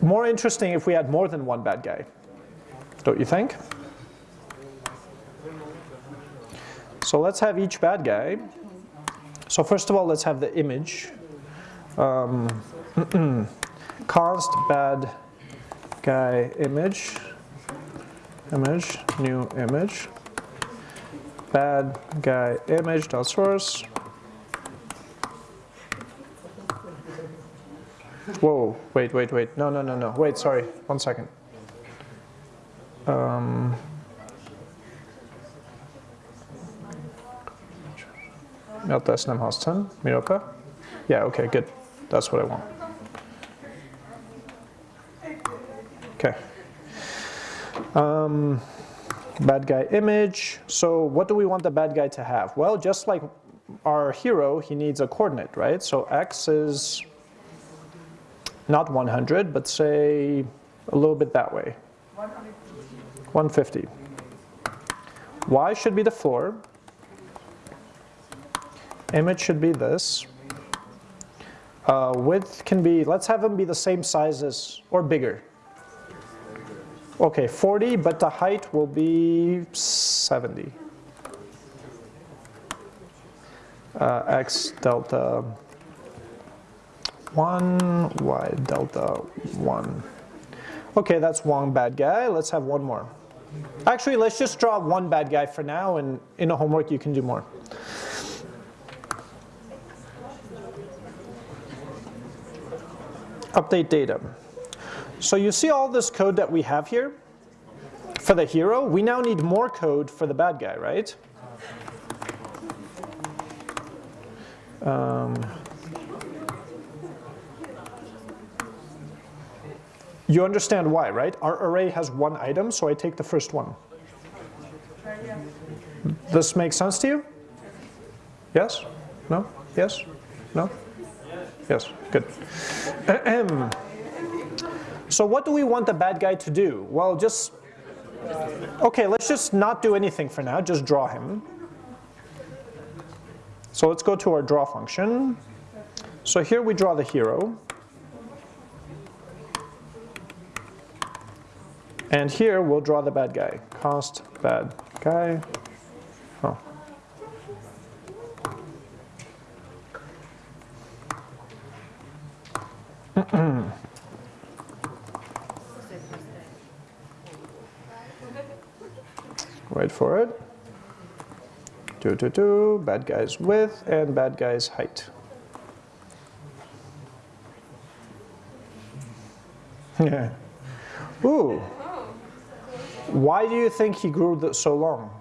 more interesting if we had more than one bad guy. Don't you think? So let's have each bad guy. So first of all, let's have the image. Um, [clears throat] const bad guy image. Image, new image bad guy image dot source. Whoa, wait, wait, wait. No, no, no, no. Wait, sorry. One second. Um, Meta Snemhasten, Miropa. Yeah, okay, good. That's what I want. Okay. Um, bad guy image. So what do we want the bad guy to have? Well, just like our hero, he needs a coordinate, right? So x is not 100, but say a little bit that way. 150. Y should be the floor. Image should be this. Uh, width can be, let's have them be the same size as, or bigger. Okay, 40, but the height will be 70. Uh, x delta 1, y delta 1. Okay, that's one bad guy. Let's have one more. Actually, let's just draw one bad guy for now, and in a homework you can do more. Update data. So you see all this code that we have here for the hero? We now need more code for the bad guy, right? Um, you understand why, right? Our array has one item, so I take the first one. This makes sense to you? Yes? No? Yes? No? Yes, good. [clears throat] So what do we want the bad guy to do? Well, just, okay, let's just not do anything for now, just draw him. So let's go to our draw function. So here we draw the hero. And here we'll draw the bad guy. Const bad guy. Oh. [clears throat] Wait for it. Two, two, two, bad guy's width and bad guy's height. Yeah. [laughs] Ooh. Why do you think he grew so long?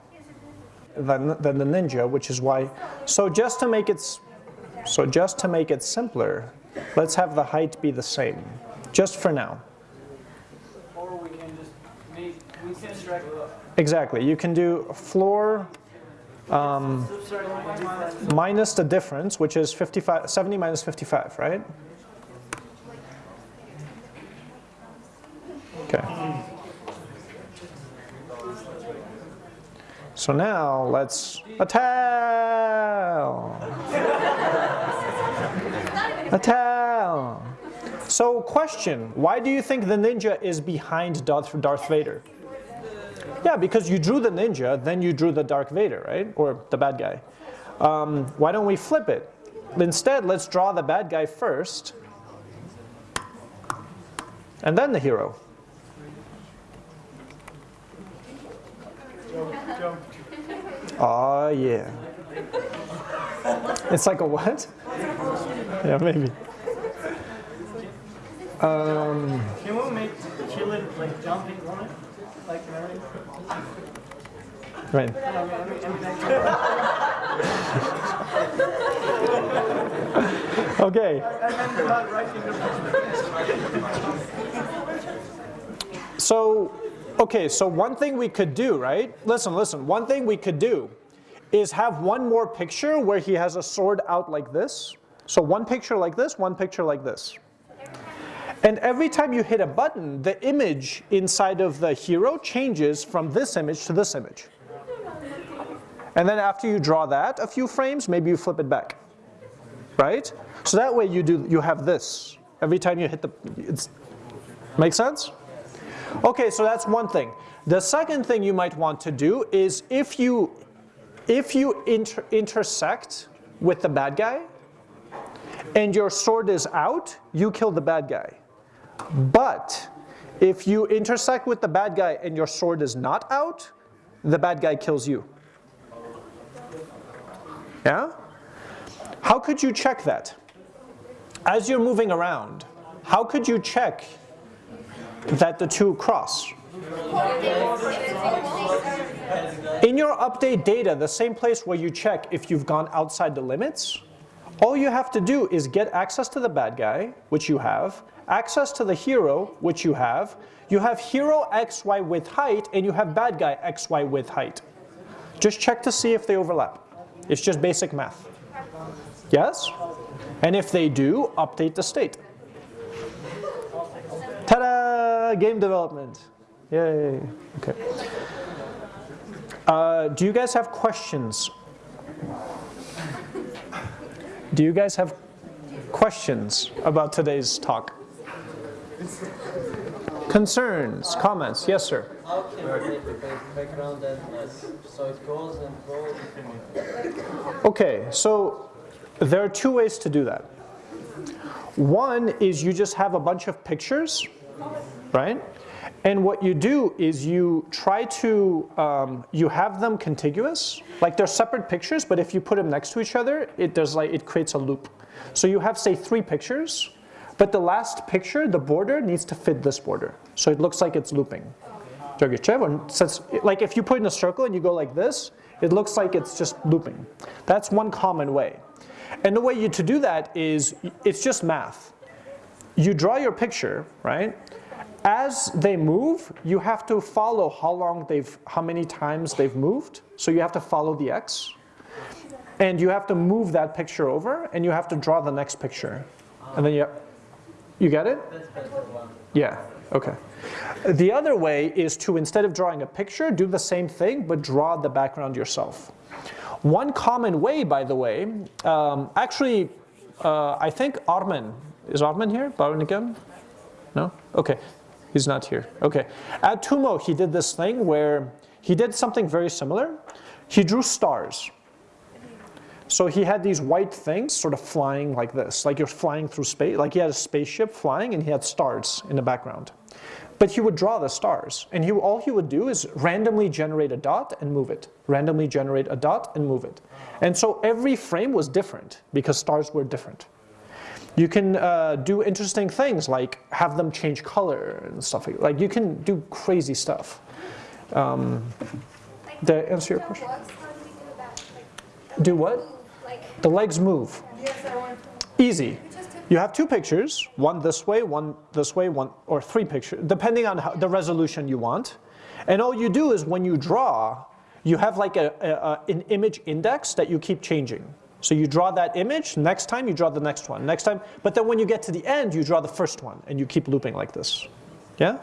than, than the Ninja, which is why. So just to make it, so just to make it simpler, let's have the height be the same, just for now. Or we can just make, we can Exactly. You can do floor sorry, minus the difference, which is 55, 70 minus 55, right? Okay. So now let's a towel. So question, why do you think the ninja is behind Darth Vader? Yeah, because you drew the ninja, then you drew the Dark Vader, right? Or the bad guy. Um, why don't we flip it? Instead, let's draw the bad guy first, and then the hero. Oh yeah. It's like a what? Yeah, maybe. Um, Can we make it like jumping on it? Right. Okay. So, okay, so one thing we could do, right? Listen, listen, one thing we could do is have one more picture where he has a sword out like this. So one picture like this, one picture like this. And every time you hit a button, the image inside of the hero changes from this image to this image. And then after you draw that a few frames, maybe you flip it back. Right? So that way you do you have this. Every time you hit the it's make sense? Okay, so that's one thing. The second thing you might want to do is if you if you inter intersect with the bad guy and your sword is out, you kill the bad guy. But if you intersect with the bad guy and your sword is not out, the bad guy kills you. Yeah? How could you check that? As you're moving around, how could you check that the two cross? In your update data, the same place where you check if you've gone outside the limits, all you have to do is get access to the bad guy, which you have, access to the hero, which you have, you have hero XY with height, and you have bad guy XY with height. Just check to see if they overlap. It's just basic math. Yes? And if they do, update the state. Ta-da! Game development. Yay. Okay. Uh, do you guys have questions? Do you guys have questions about today's talk? Concerns, comments? Yes, sir. How can we make background endless? So it goes and goes. Okay, so there are two ways to do that. One is you just have a bunch of pictures, right? And what you do is you try to, um, you have them contiguous, like they're separate pictures, but if you put them next to each other, it does like, it creates a loop. So you have say three pictures, but the last picture, the border, needs to fit this border. So it looks like it's looping. Like if you put in a circle and you go like this, it looks like it's just looping. That's one common way. And the way you to do that is, it's just math. You draw your picture, right? As they move, you have to follow how long they've, how many times they've moved. So you have to follow the x. And you have to move that picture over and you have to draw the next picture. And then you, you get it? That's better one. Yeah, okay. The other way is to, instead of drawing a picture, do the same thing, but draw the background yourself. One common way, by the way, um, actually, uh, I think Armin, is Armin here? Baronigan? No? Okay, he's not here. Okay. At Tumo, he did this thing where he did something very similar. He drew stars. So he had these white things sort of flying like this, like you're flying through space, like he had a spaceship flying and he had stars in the background. But he would draw the stars, and he, all he would do is randomly generate a dot and move it, randomly generate a dot and move it. And so every frame was different because stars were different. You can uh, do interesting things like have them change color and stuff like Like you can do crazy stuff. Um, did I answer your question? Works, how do we Do what? The legs move. yes, I want to. Easy. You have two pictures, one this way, one this way, one or three pictures, depending on how, the resolution you want. And all you do is when you draw, you have like a, a, a- an image index that you keep changing. So you draw that image, next time you draw the next one, next time, but then when you get to the end, you draw the first one and you keep looping like this. Yeah?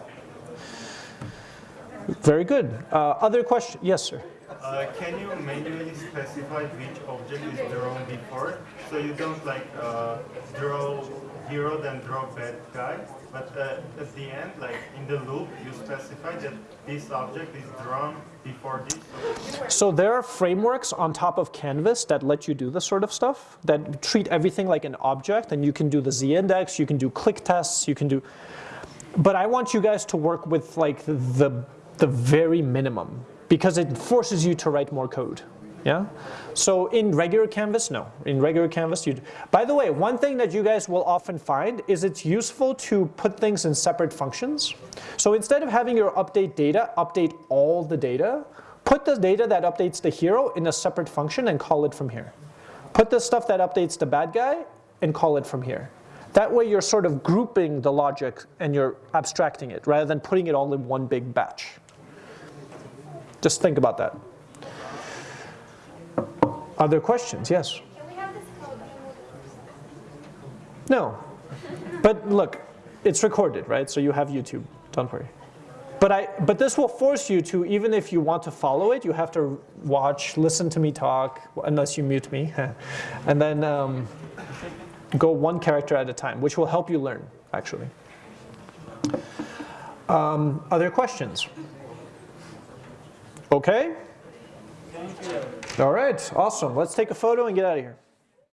Very good. Uh, other question? Yes, sir. Uh, can you manually specify which object is drawn before? So you don't like uh, draw hero then draw bad guy, but uh, at the end, like in the loop, you specify that this object is drawn before this. So there are frameworks on top of Canvas that let you do this sort of stuff, that treat everything like an object, and you can do the z-index, you can do click tests, you can do, but I want you guys to work with like the, the very minimum, because it forces you to write more code. Yeah? So in regular Canvas, no. In regular Canvas, you, by the way, one thing that you guys will often find is it's useful to put things in separate functions. So instead of having your update data, update all the data, put the data that updates the hero in a separate function and call it from here. Put the stuff that updates the bad guy and call it from here. That way you're sort of grouping the logic and you're abstracting it rather than putting it all in one big batch. Just think about that. Other questions? Yes? Can we have this code? No. But look, it's recorded, right? So you have YouTube. Don't worry. But, I, but this will force you to, even if you want to follow it, you have to watch, listen to me talk, unless you mute me, [laughs] and then um, go one character at a time, which will help you learn, actually. Um, other questions? Okay? All right, awesome. Let's take a photo and get out of here.